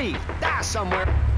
leave. Die somewhere.